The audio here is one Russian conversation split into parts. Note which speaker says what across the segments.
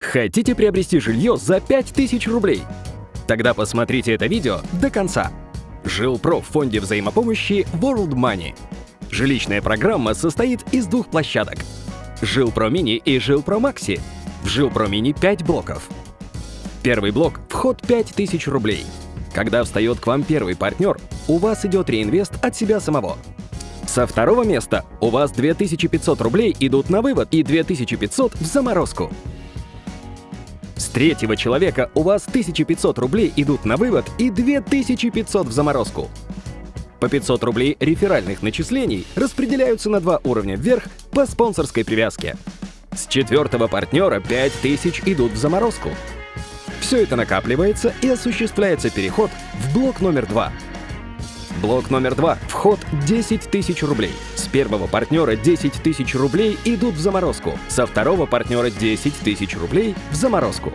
Speaker 1: Хотите приобрести жилье за 5000 рублей? Тогда посмотрите это видео до конца. Жилпро в фонде взаимопомощи World Money. Жилищная программа состоит из двух площадок. Жилпро Мини и Жилпро Макси. В Жилпро Мини 5 блоков. Первый блок – вход 5000 рублей. Когда встает к вам первый партнер, у вас идет реинвест от себя самого. Со второго места у вас 2500 рублей идут на вывод и 2500 в заморозку. Третьего человека у вас 1500 рублей идут на вывод и 2500 в заморозку. По 500 рублей реферальных начислений распределяются на два уровня вверх по спонсорской привязке. С четвертого партнера 5000 идут в заморозку. Все это накапливается и осуществляется переход в блок номер два. Блок номер два. Вход 10 тысяч рублей. С первого партнера 10 тысяч рублей идут в заморозку. Со второго партнера 10 тысяч рублей в заморозку.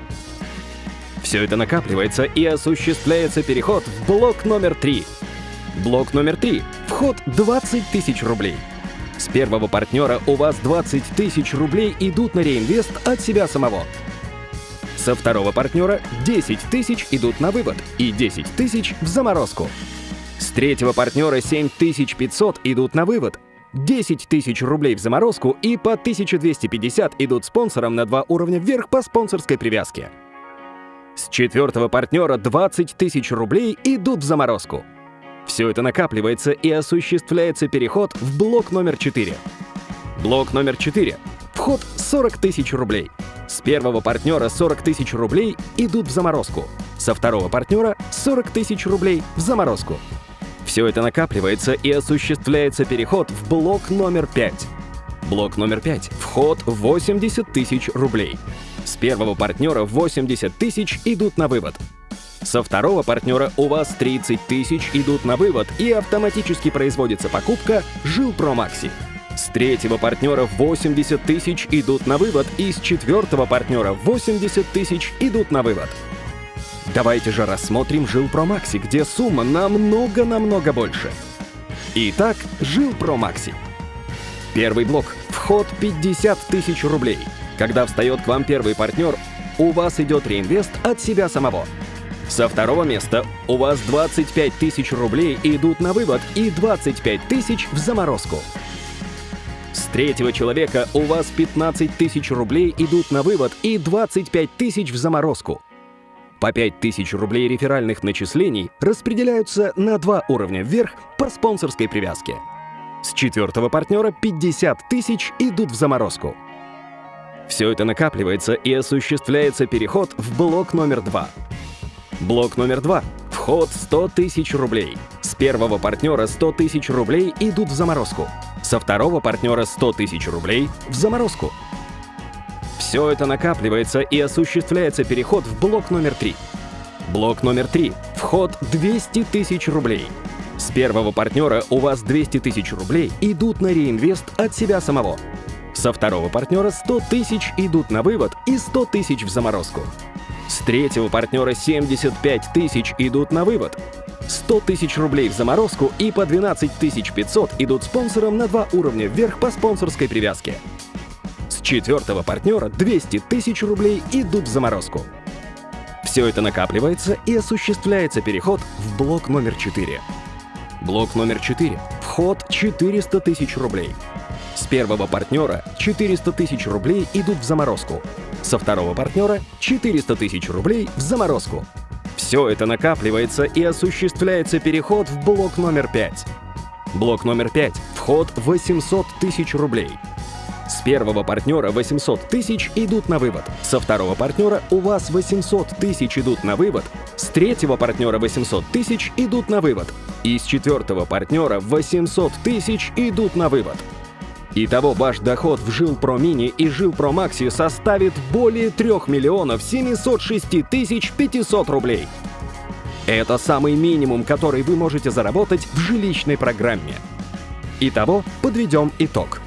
Speaker 1: Все это накапливается и осуществляется переход в блок номер три. Блок номер три. Вход 20 тысяч рублей. С первого партнера у вас 20 тысяч рублей идут на реинвест от себя самого. Со второго партнера 10 тысяч идут на вывод и 10 тысяч в заморозку. С третьего партнера 7500 идут на вывод, 10 тысяч рублей в заморозку и по 1250 идут спонсорам на два уровня вверх по спонсорской привязке. С четвертого партнера 20 тысяч рублей идут в заморозку. Все это накапливается и осуществляется переход в блок номер 4. Блок номер 4. Вход 40 тысяч рублей. С первого партнера 40 тысяч рублей идут в заморозку. Со второго партнера 40 тысяч рублей в заморозку. Все это накапливается и осуществляется переход в блок номер 5. Блок номер 5. Вход 80 тысяч рублей. С первого партнера 80 тысяч идут на вывод. Со второго партнера у вас 30 тысяч идут на вывод и автоматически производится покупка Жилпро Макси. С третьего партнера 80 тысяч идут на вывод и с четвертого партнера 80 тысяч идут на вывод. Давайте же рассмотрим Жилпро Макси, где сумма намного-намного больше. Итак, Жилпро Макси. Первый блок. Вход 50 тысяч рублей. Когда встает к вам первый партнер, у вас идет реинвест от себя самого. Со второго места у вас 25 тысяч рублей идут на вывод и 25 тысяч в заморозку. С третьего человека у вас 15 тысяч рублей идут на вывод и 25 тысяч в заморозку. По 5000 рублей реферальных начислений распределяются на два уровня вверх по спонсорской привязке. С четвертого партнера 50 тысяч идут в заморозку. Все это накапливается и осуществляется переход в блок номер два. Блок номер два. Вход 100 тысяч рублей. С первого партнера 100 тысяч рублей идут в заморозку. Со второго партнера 100 тысяч рублей в заморозку. Все это накапливается и осуществляется переход в блок номер 3. Блок номер 3. Вход 200 тысяч рублей. С первого партнера у вас 200 тысяч рублей идут на реинвест от себя самого. Со второго партнера 100 тысяч идут на вывод и 100 тысяч в заморозку. С третьего партнера 75 тысяч идут на вывод. 100 тысяч рублей в заморозку и по 12 500 идут спонсорам на два уровня вверх по спонсорской привязке четвертого партнера 200 тысяч рублей идут в заморозку. Все это накапливается и осуществляется переход в блок номер 4. Блок номер 4. Вход 400 тысяч рублей. С первого партнера 400 тысяч рублей идут в заморозку. Со второго партнера 400 тысяч рублей в заморозку. Все это накапливается и осуществляется переход в блок номер 5. Блок номер 5. Вход 800 тысяч рублей. С первого партнера 800 тысяч идут на вывод. Со второго партнера у вас 800 тысяч идут на вывод. С третьего партнера 800 тысяч идут на вывод. И с четвертого партнера 800 тысяч идут на вывод. Итого ваш доход в Жилпро Мини и Жилпро Макси составит более 3 миллионов 706 тысяч 500 рублей. Это самый минимум, который вы можете заработать в жилищной программе. Итого подведем итог.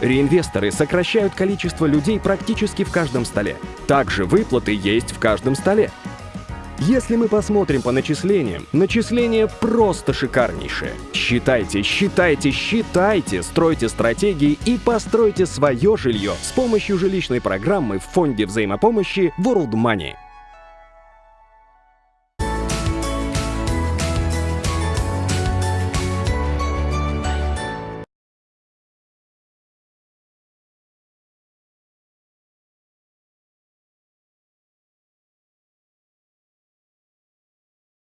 Speaker 1: Реинвесторы сокращают количество людей практически в каждом столе. Также выплаты есть в каждом столе. Если мы посмотрим по начислениям, начисления просто шикарнейшие. Считайте, считайте, считайте, стройте стратегии и постройте свое жилье с помощью жилищной программы в фонде взаимопомощи World Money.